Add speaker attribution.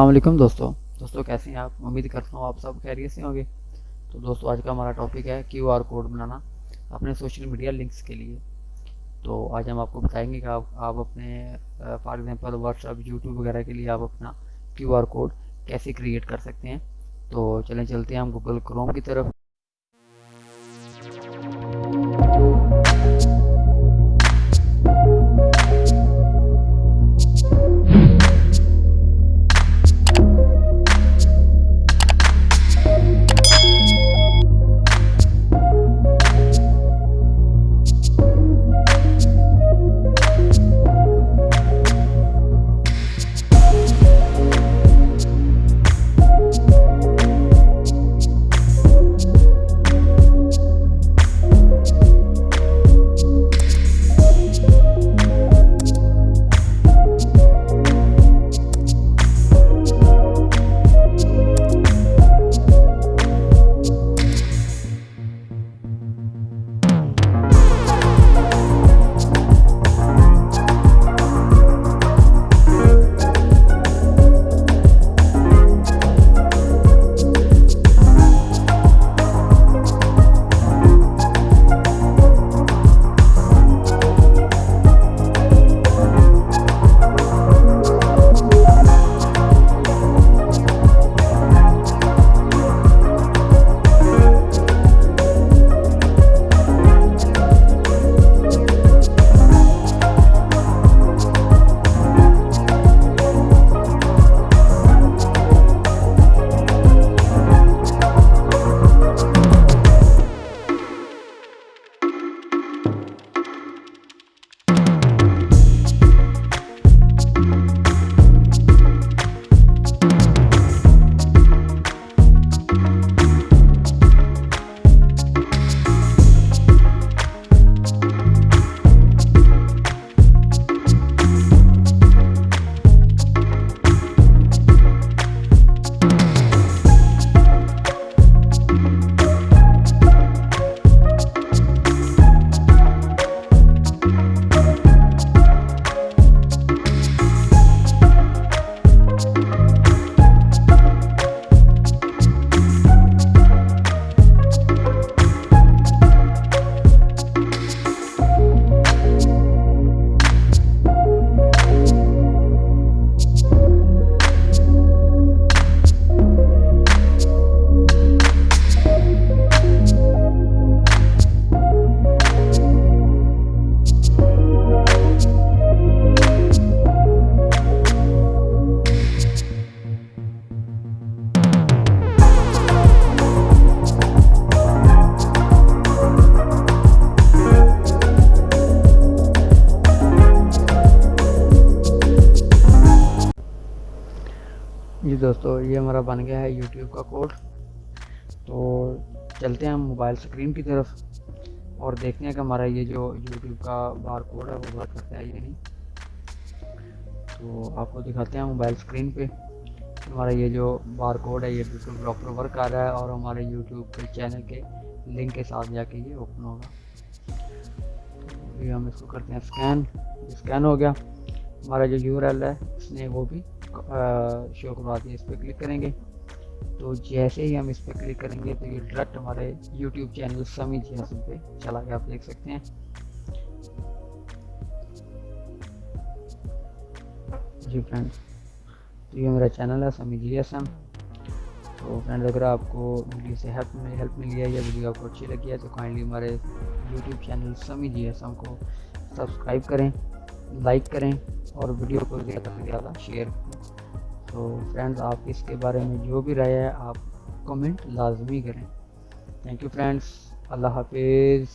Speaker 1: वालेकुम दोस्तों। दोस्तों कैसे हैं आप? उम्मीद करता हूँ आप सब खैरियत से होंगे। तो दोस्तों आज का हमारा टॉपिक है क्यू आर कोड बनाना अपने सोशल मीडिया लिंक्स के लिए। तो आज हम आपको बताएँगे कि आप, आप अपने फॉर एग्ज़ाम्पल व्हाट्सअप यूट्यूब वगैरह के लिए आप अपना क्यू आर कोड कैसे क्रिएट कर सकते हैं। तो चलें चलते हैं हम गूगल क्रोम की तरफ़। जी दोस्तों, ये हमारा बन गया है यूट्यूब का कोड। तो चलते हैं हम मोबाइल स्क्रीन की तरफ़ और देखते हैं कि हमारा ये जो यूट्यूब का बार कोड है, वो वर्क करता है या नहीं। तो आपको दिखाते हैं मोबाइल स्क्रीन पे हमारा ये जो बार कोड है, ये बिल्कुल प्रॉपर वर्क आ रहा है और हमारे यूट्यूब के चैनल के लिंक के साथ जाके ये ओपन होगा। तो ये हम इसको करते हैं स्कैन स्कैन हो गया। हमारा जो यू है इसने वो भी शो करवा दिया इस पर क्लिक करेंगे। तो जैसे ही हम इस पर क्लिक करेंगे तो ये डायरेक्ट हमारे यूट्यूब चैनल समी जी पे चला गया, आप देख सकते हैं। जी फ्रेंड्स तो ये मेरा चैनल है समी जी एम तो फ्रेंड्स अगर आपको वीडियो से हेल्प में हेल्प मिली है या वीडियो आपको अच्छी लगी है तो काइंडली हमारे YouTube channel Sami G S को सब्सक्राइब करें। लाइक करें और वीडियो को ज़्यादा से ज़्यादा शेयर करें। तो फ्रेंड्स, आप इसके बारे में जो भी राय है, आप कमेंट लाजमी करें। थैंक यू फ्रेंड्स अल्लाह हाफिज़।